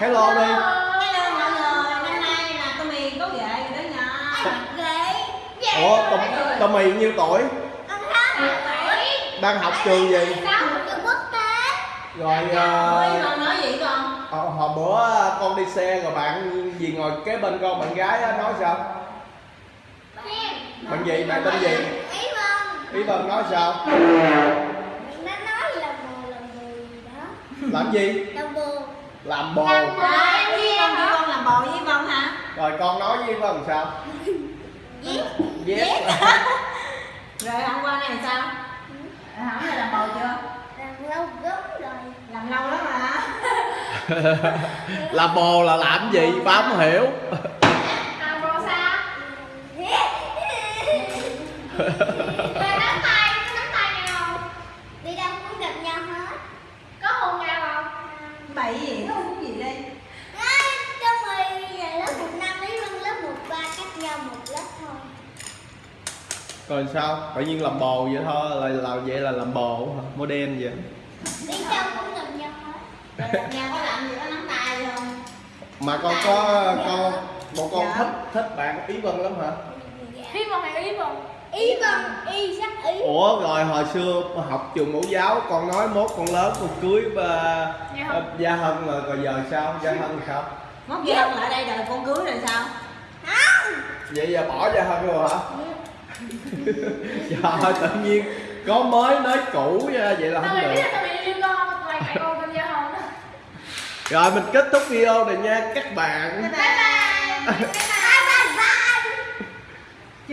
hello đi Hello mọi người, năm nay là tôi miền có ghệ rồi đó nha. ghế ủa tụi tụi mày nhiêu tuổi? Con sáu tuổi đang học trường gì? Sáu trường quốc tế. Rồi con nói gì con? ờ, hồi bữa con đi xe rồi bạn gì ngồi kế bên con bạn gái á, nói sao? Bạn gì? Bạn tên gì? Ý vâng ý vân nói sao? Nó nói là bồ là bồ gì đó. Làm gì? Là bồ làm bồ. Làm bồ. Em với con làm bồ với con hả? rồi con nói với vân sao? Giết. Yes Rồi hôm qua này sao? Hỏi là làm bồ chưa? làm lâu gớm rồi. Làm lâu lắm mà. làm bồ là làm gì? Ba không hiểu. Làm bồ sao Rồi nắm tay, có nắm tay nhau không? Đi đâu cũng gặp nhau hết Có hôn nhau không? Bậy gì nó không gì đây. Trong rồi lớp 1 năm ấy Vân lớp 1 3 cách nhau một lớp thôi rồi sao tự nhiên làm bồ vậy thôi là là vậy là làm bồ hả model vậy Đi đâu cũng gặp nhau hết gặp nhau có làm gì có nắm tay không? mà con có con bộ con Dạ. thích thích bạn ý vân lắm hả Ý Vân hay Ý Vân? Ý Vân, Y sắc Ý. Ủa rồi hồi xưa học trường mẫu giáo con nói mốt con lớn con cưới ba Gia Hân. gia hân rồi giờ sao? Gia hân sao? Mốt gia hân lại đây đợi con cưới rồi sao? Không. Vậy giờ bỏ gia hân rồi hả? Trời ơi, tự nhiên có mới nói cũ vậy là không được. tao bị yêu con, ngoài mẹ con tên Gia Hân rồi mình kết thúc video này nha các bạn. Bye bye. Bye bye